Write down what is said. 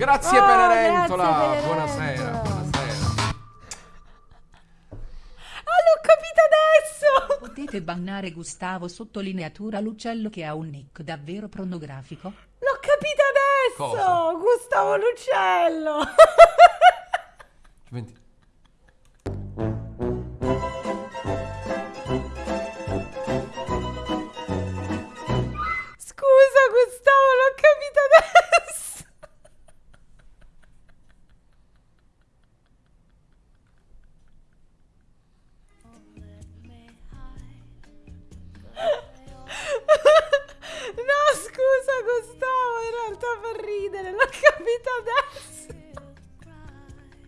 Grazie Oh, Penerentola. grazie. Buonasera, buonasera. Ah, l'ho capito adesso! Potete bannare Gustavo sottolineatura l'uccello che ha un nick davvero pornografico? L'ho capito adesso! Cosa? Gustavo Lucello! Venti- non ho capito